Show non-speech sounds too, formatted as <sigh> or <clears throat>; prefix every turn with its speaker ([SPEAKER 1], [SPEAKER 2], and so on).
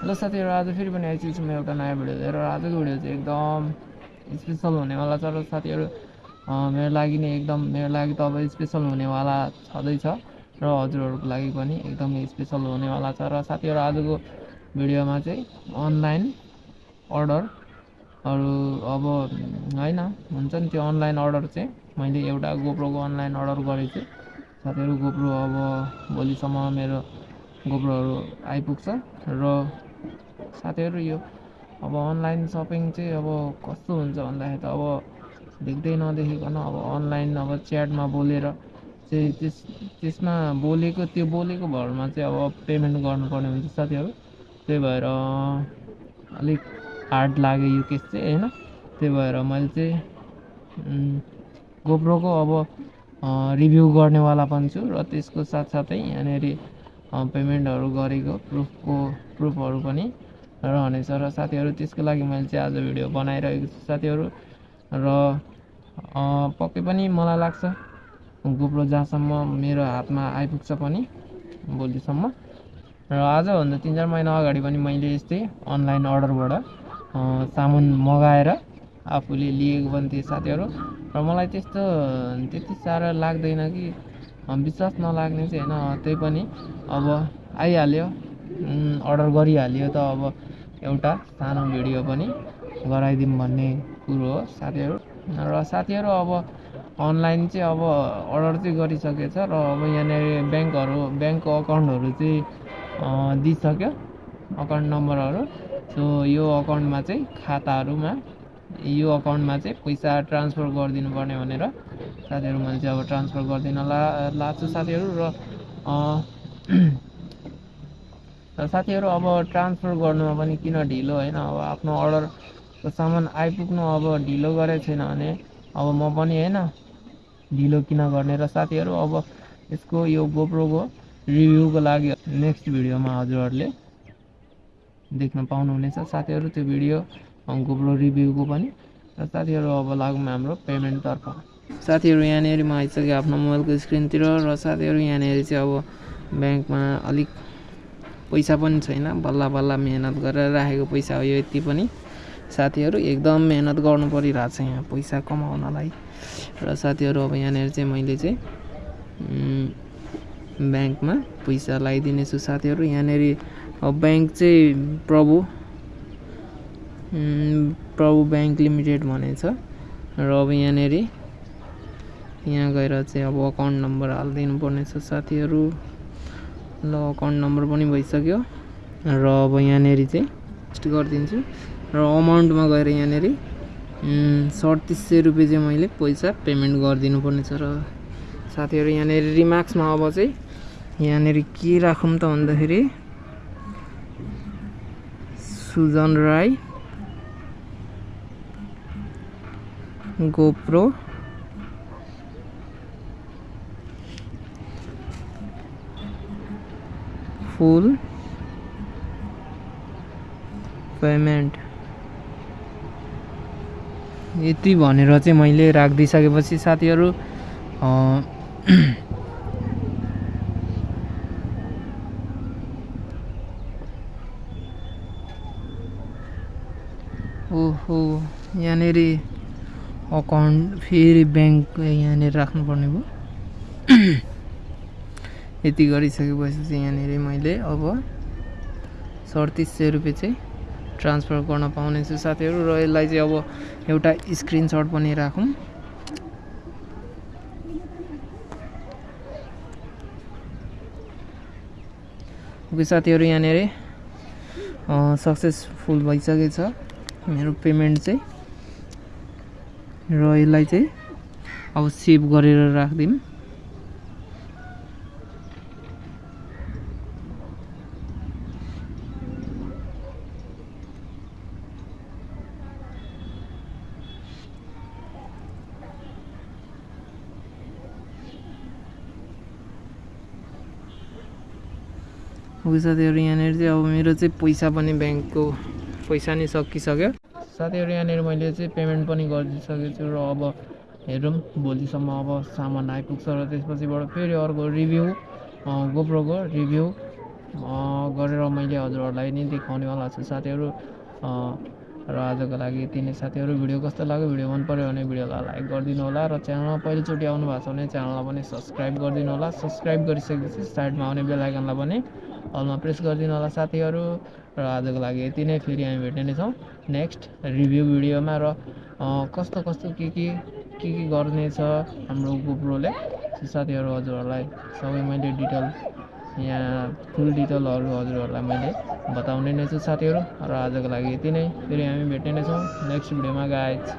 [SPEAKER 1] Hello साथीहरू आज फेरि पनि आइसकेको छु म एउटा नयाँ भिडियो लिएर आजको भिडियो चाहिँ एकदम स्पेसल हुनेवाला छ र साथीहरू मेरो लागि नै एकदम मेरो लागि त अब स्पेसल हुनेवाला छँदैछ र हजुरहरूको लागि पनि एकदमै स्पेसल हुनेवाला छ र साथीहरू आजको भिडियोमा चाहिँ अनलाइन अर्डरहरू अब होइन हुन्छ नि त्यो अनलाइन अर्डर चाहिँ मैले एउटा गोप्रोको अनलाइन अर्डर गरेको छु। साथीहरू गोप्रो अब भोलिसम्म मेरो गोप्रोहरू आइपुग्छ र साथीहरू यो अब अनलाइन सपिङ चाहिँ अब कस्तो हुन्छ भन्दाखेरि त अब देख्दै नदेखेको अब अनलाइन अब च्याटमा बोलेर चाहिँ त्यस त्यसमा बोलेको त्यो बोलेको भरमा चाहिँ अब पेमेन्ट गर्नुपर्ने हुन्छ साथीहरू त्यही भएर अलिक हार्ड लाग्यो यो केस चाहिँ होइन त्यही भएर मैले चाहिँ गोप्रोको अब रिभ्यू गर्नेवाला पनि छु र त्यसको साथसाथै यहाँनिर पेमेन्टहरू गरेको प्रुफको प्रुफहरू पनि रहनेछ र साथीहरू त्यसको लागि मैले चाहिँ आज भिडियो बनाइरहेको छु साथीहरू। र पक्कै पनि मलाई लाग्छ गोप्रो जहाँसम्म मेरो हातमा आइपुग्छ पनि भोलिसम्म। र आजभन्दा तिन चार महिना अगाडि पनि मैले यस्तै अनलाइन अर्डरबाट सामान मगाएर आफूले लिएको पनि थिएँ साथीहरू। र मलाई त्यस्तो त्यति साह्रो लाग्दैन कि विश्वास नलाग्ने चाहिँ होइन त्यही पनि अब आइहाल्यो अर्डर गरिहाल्यो त अब एउटा सानो भिडियो पनि गराइदिउँ भन्ने कुरो हो साथीहरू। र साथीहरू अब अनलाइन चाहिँ अब अर्डर चाहिँ गरिसकेछ र अब यहाँनिर ब्याङ्कहरू ब्याङ्कको अकाउन्टहरू चाहिँ दिइसक्यो अकाउन्ट नम्बरहरू। सो यो अकाउन्टमा चाहिँ खाताहरूमा यो अकाउन्टमा चाहिँ पैसा ट्रान्सफर गरिदिनु पर्ने भनेर साथीहरू मैले चाहिँ अब ट्रान्सफर गरिदिन ला लाग्छु साथीहरू र र साथीहरू अब ट्रान्सफर गर्नुमा पनि किन ढिलो होइन? अब आफ्नो अर्डरको सामान आइपुग्नु अब ढिलो गरेको छैन भने अब म पनि होइन ढिलो किन गर्ने? र साथीहरू अब यसको यो गोप्रोको रिभ्यूको लागि नेक्स्ट भिडियोमा हजुरहरूले देख्न पाउनुहुनेछ। साथीहरू त्यो भिडियो गोप्रो रिभ्यूको पनि। र साथीहरू अब लागौँ हाम्रो पेमेन्टतर्फ साथीहरू यहाँनिर म आइसकेँ आफ्नो मोबाइलको स्क्रिनतिर र साथीहरू यहाँनिर चाहिँ अब ब्याङ्कमा अलिक पैसा पनि छैन। बल्ल बल्ल मिहिनेत गरेर राखेको पैसा हो यो यति पनि। साथीहरू एकदम मिहिनेत गर्नु परिरहेको छ यहाँ पैसा कमाउनलाई। र साथीहरू अब यहाँनिर चाहिँ मैले चाहिँ ब्याङ्कमा पैसा लगाइदिनेछु साथीहरू। यहाँनिर अब ब्याङ्क चाहिँ प्रभु प्रभु ब्याङ्क लिमिटेड भनेछ र अब यहाँनिर यहाँ गएर चाहिँ अब अकाउन्ट नम्बर हालिदिनु पर्नेछ साथीहरू। ल अकाउन्ट नम्बर पनि भइसक्यो र अब यहाँनिर चाहिँ टेस्ट गरिदिन्छु र अमाउन्टमा गएर यहाँनिर सडतिस सय रुपियाँ चाहिँ मैले पैसा पेमेन्ट गरिदिनु पर्नेछ र साथीहरू यहाँनिर रिमार्क्समा अब चाहिँ यहाँनिर के राखौँ त भन्दाखेरि Sujan Rai GoPro full payment. यति भनेर चाहिँ मैले राखिदिइसकेपछि साथीहरू <clears throat> ओहो यहाँनिर अकाउन्ट फेरि ब्याङ्क यहाँनिर राख्नुपर्ने भयो। <clears throat> यति गरिसकेपछि चाहिँ यहाँनिर मैले अब सडतिस सय रुपियाँ चाहिँ ट्रान्सफर गर्न पाउनेछु साथीहरू र यसलाई चाहिँ अब एउटा स्क्रिनसट पनि राखौँ। ओके साथीहरू यहाँनिर सक्सेसफुल भइसकेछ मेरो पेमेन्ट चाहिँ। र यसलाई चाहिँ अब सेभ गरेर राखिदिउँ साथीहरू यहाँनिर चाहिँ अब मेरो चाहिँ पैसा पनि ब्याङ्कको पैसा नि सकिसक्यो। साथीहरू यहाँनिर मैले चाहिँ पेमेन्ट पनि गरिदिइसकेको छु र अब हेरौँ भोलिसम्म अब सामान आइपुग्छ र त्यसपछिबाट फेरि अर्को रिभ्यू गोप्रोको रिभ्यू गरेर मैले हजुरहरूलाई नै देखाउनेवाला छु। साथीहरू र आजको लागि यति नै साथीहरू भिडियो कस्तो लाग्यो? भिडियो मन पऱ्यो भने भिडियोलाई लाइक गरिदिनु होला र च्यानलमा पहिलोचोटि आउनु भएको छ भने च्यानललाई पनि सब्सक्राइब गरिदिनु होला। सब्सक्राइब गरिसकेपछि साइडमा आउने बेल आइकनलाई पनि अलमा प्रेस गरिदिनु होला साथीहरू र आजको लागि यति नै। फेरि हामी भेट्ने नै छौँ नेक्स्ट रिभ्यू भिडियोमा र कस्तो कस्तो के के के के गर्नेछ हाम्रो गोप्रोले साथीहरू हजुरहरूलाई सबै मैले डिटेल यहाँ फुल डिटेलहरू हजुरहरूलाई मैले बताउने नै छु साथीहरू। र आजको लागि यति नै। फेरि हामी भेट्ने नै छौँ नेक्स्ट भिडियोमा गाइज